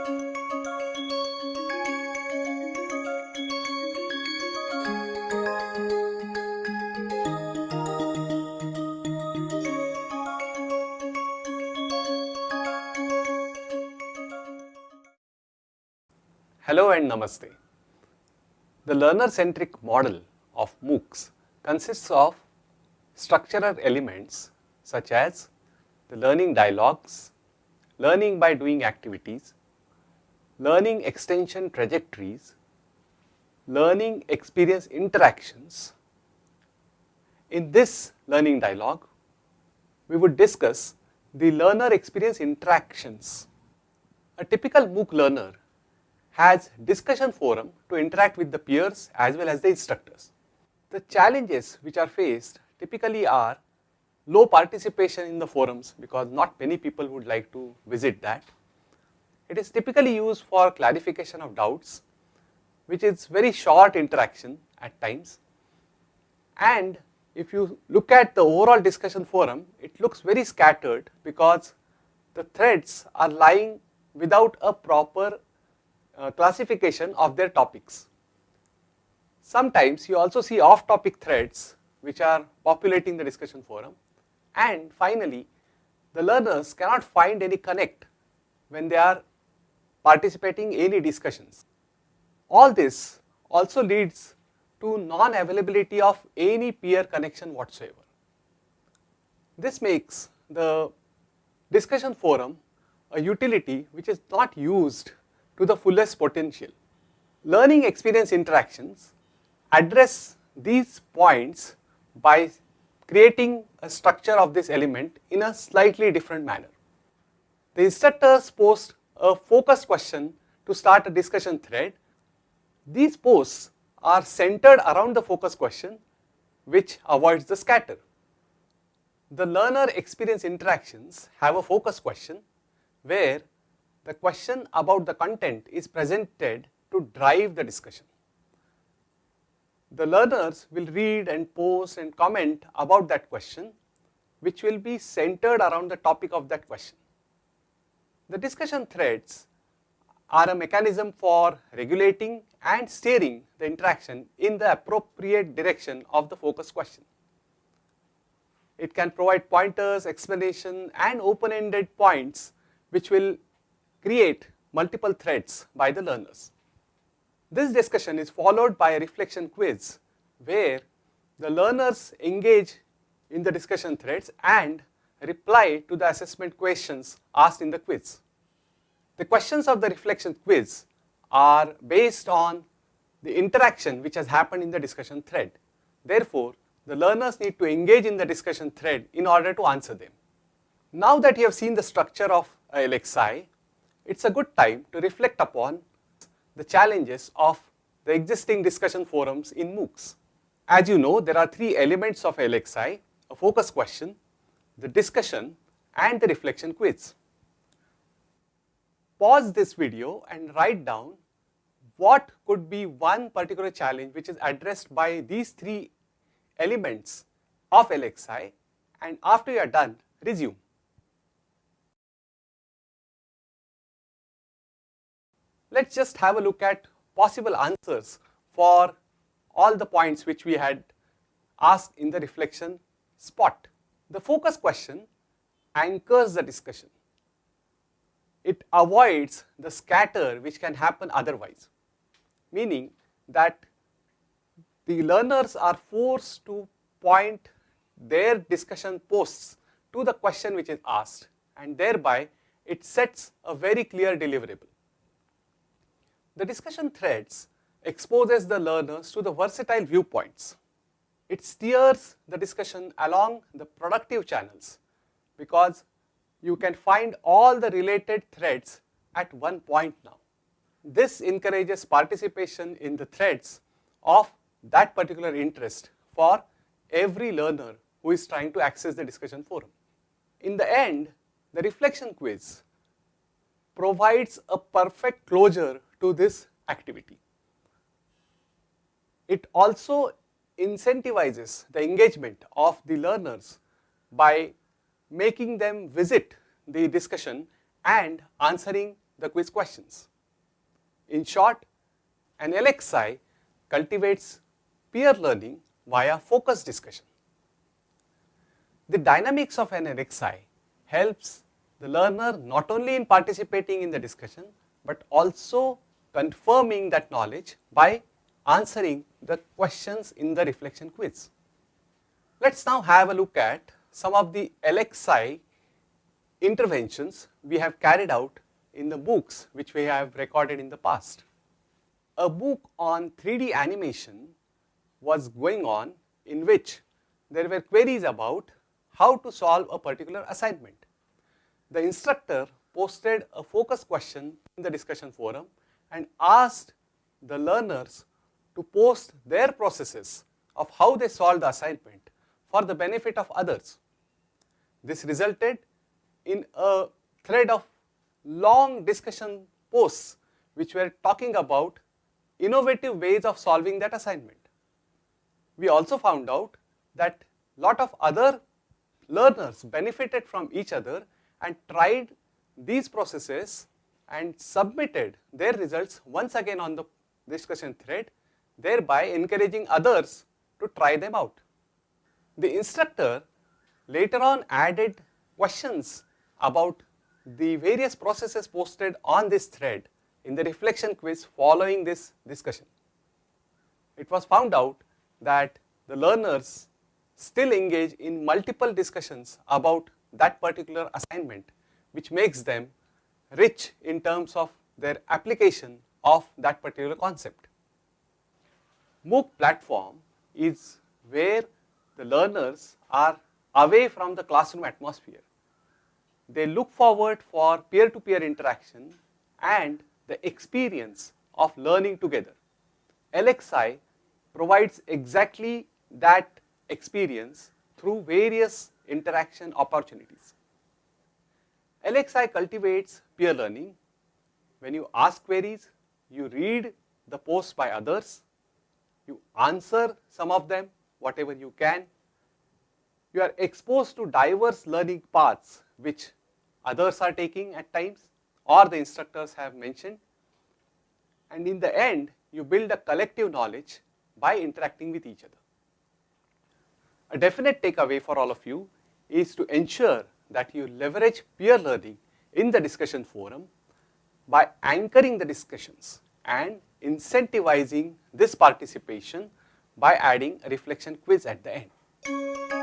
Hello and Namaste. The learner-centric model of MOOCs consists of structural elements such as the learning dialogues, learning by doing activities, learning extension trajectories, learning experience interactions. In this learning dialogue, we would discuss the learner experience interactions. A typical MOOC learner has discussion forum to interact with the peers as well as the instructors. The challenges which are faced typically are low participation in the forums because not many people would like to visit that. It is typically used for clarification of doubts which is very short interaction at times and if you look at the overall discussion forum it looks very scattered because the threads are lying without a proper uh, classification of their topics. Sometimes you also see off topic threads which are populating the discussion forum and finally the learners cannot find any connect when they are participating in any discussions. All this also leads to non-availability of any peer connection whatsoever. This makes the discussion forum a utility which is not used to the fullest potential. Learning experience interactions address these points by creating a structure of this element in a slightly different manner. The instructors post a focus question to start a discussion thread. These posts are centered around the focus question which avoids the scatter. The learner experience interactions have a focus question where the question about the content is presented to drive the discussion. The learners will read and post and comment about that question which will be centered around the topic of that question. The discussion threads are a mechanism for regulating and steering the interaction in the appropriate direction of the focus question. It can provide pointers, explanation and open-ended points which will create multiple threads by the learners. This discussion is followed by a reflection quiz where the learners engage in the discussion threads and reply to the assessment questions asked in the quiz. The questions of the reflection quiz are based on the interaction which has happened in the discussion thread. Therefore, the learners need to engage in the discussion thread in order to answer them. Now that you have seen the structure of LXI, it's a good time to reflect upon the challenges of the existing discussion forums in MOOCs. As you know, there are three elements of LXI, a focus question, the discussion and the reflection quiz. Pause this video and write down what could be one particular challenge which is addressed by these three elements of LXI and after you are done, resume. let us just have a look at possible answers for all the points which we had asked in the reflection spot. The focus question anchors the discussion. It avoids the scatter which can happen otherwise, meaning that the learners are forced to point their discussion posts to the question which is asked and thereby it sets a very clear deliverable. The discussion threads exposes the learners to the versatile viewpoints. It steers the discussion along the productive channels because you can find all the related threads at one point now. This encourages participation in the threads of that particular interest for every learner who is trying to access the discussion forum. In the end, the reflection quiz provides a perfect closure to this activity. It also incentivizes the engagement of the learners by making them visit the discussion and answering the quiz questions. In short, an LXI cultivates peer learning via focused discussion. The dynamics of an LXI helps the learner not only in participating in the discussion, but also confirming that knowledge by answering the questions in the reflection quiz. Let us now have a look at some of the LXI interventions we have carried out in the MOOCs which we have recorded in the past. A MOOC on 3D animation was going on in which there were queries about how to solve a particular assignment. The instructor posted a focus question in the discussion forum and asked the learners to post their processes of how they solved the assignment for the benefit of others. This resulted in a thread of long discussion posts which were talking about innovative ways of solving that assignment. We also found out that lot of other learners benefited from each other and tried these processes and submitted their results once again on the discussion thread, thereby encouraging others to try them out. The instructor later on added questions about the various processes posted on this thread in the reflection quiz following this discussion. It was found out that the learners still engage in multiple discussions about that particular assignment which makes them rich in terms of their application of that particular concept. MOOC platform is where the learners are away from the classroom atmosphere. They look forward for peer-to-peer -peer interaction and the experience of learning together. LXI provides exactly that experience through various interaction opportunities. LXI cultivates peer learning. When you ask queries, you read the posts by others, you answer some of them, whatever you can. You are exposed to diverse learning paths which others are taking at times or the instructors have mentioned. And in the end, you build a collective knowledge by interacting with each other. A definite takeaway for all of you is to ensure that you leverage peer learning in the discussion forum by anchoring the discussions and incentivizing this participation by adding a reflection quiz at the end.